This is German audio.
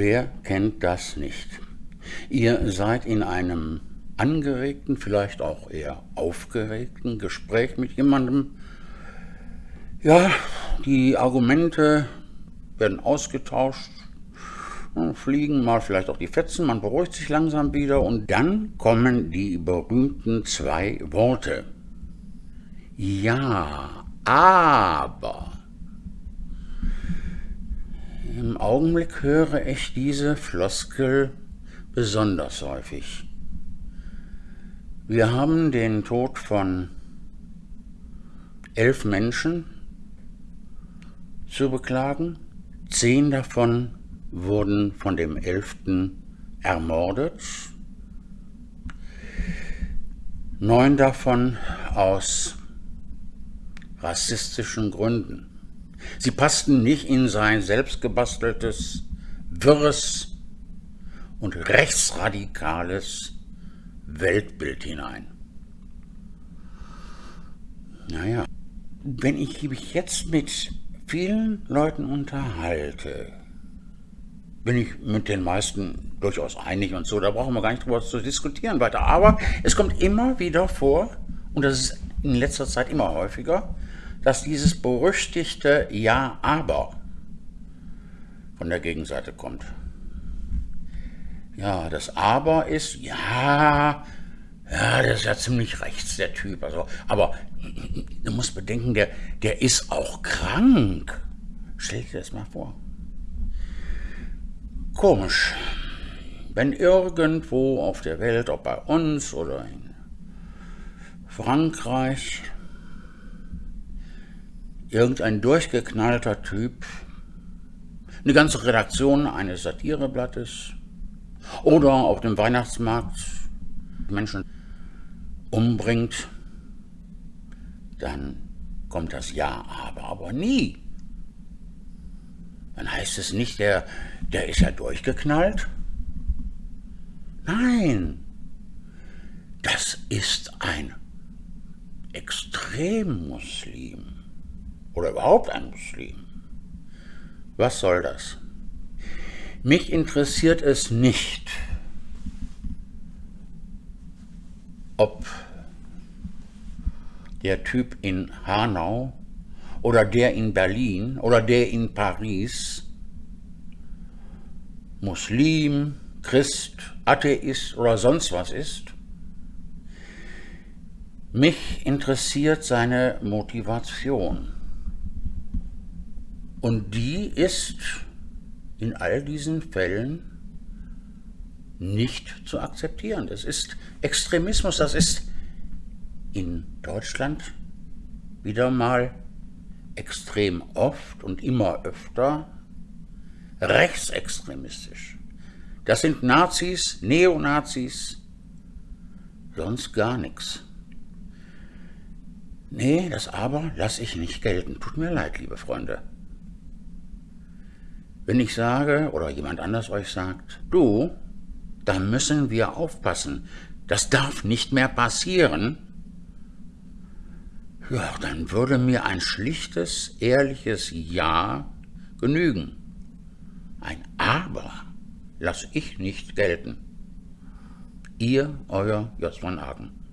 Wer kennt das nicht? Ihr seid in einem angeregten, vielleicht auch eher aufgeregten Gespräch mit jemandem. Ja, die Argumente werden ausgetauscht, fliegen mal vielleicht auch die Fetzen, man beruhigt sich langsam wieder und dann kommen die berühmten zwei Worte. Ja, aber. Im Augenblick höre ich diese Floskel besonders häufig. Wir haben den Tod von elf Menschen zu beklagen. Zehn davon wurden von dem Elften ermordet. Neun davon aus rassistischen Gründen. Sie passten nicht in sein selbstgebasteltes, wirres und rechtsradikales Weltbild hinein. Naja, wenn ich mich jetzt mit vielen Leuten unterhalte, bin ich mit den meisten durchaus einig und so, da brauchen wir gar nicht drüber zu diskutieren weiter. Aber es kommt immer wieder vor, und das ist in letzter Zeit immer häufiger, dass dieses berüchtigte Ja, aber von der Gegenseite kommt. Ja, das Aber ist, ja, ja, der ist ja ziemlich rechts, der Typ. Also, aber du musst bedenken, der, der ist auch krank. Stell dir das mal vor. Komisch. Wenn irgendwo auf der Welt, ob bei uns oder in Frankreich, irgendein durchgeknallter Typ eine ganze Redaktion eines Satireblattes oder auf dem Weihnachtsmarkt Menschen umbringt, dann kommt das Ja, aber, aber nie. Dann heißt es nicht, der, der ist ja durchgeknallt. Nein, das ist ein Extremmuslim oder überhaupt ein Muslim. Was soll das? Mich interessiert es nicht, ob der Typ in Hanau oder der in Berlin oder der in Paris Muslim, Christ, Atheist oder sonst was ist. Mich interessiert seine Motivation. Und die ist in all diesen Fällen nicht zu akzeptieren. Das ist Extremismus, das ist in Deutschland wieder mal extrem oft und immer öfter rechtsextremistisch. Das sind Nazis, Neonazis, sonst gar nichts. Nee, das aber lasse ich nicht gelten. Tut mir leid, liebe Freunde. Wenn ich sage, oder jemand anders euch sagt, du, da müssen wir aufpassen, das darf nicht mehr passieren, ja, dann würde mir ein schlichtes, ehrliches Ja genügen. Ein Aber lasse ich nicht gelten. Ihr, euer J. von Hagen.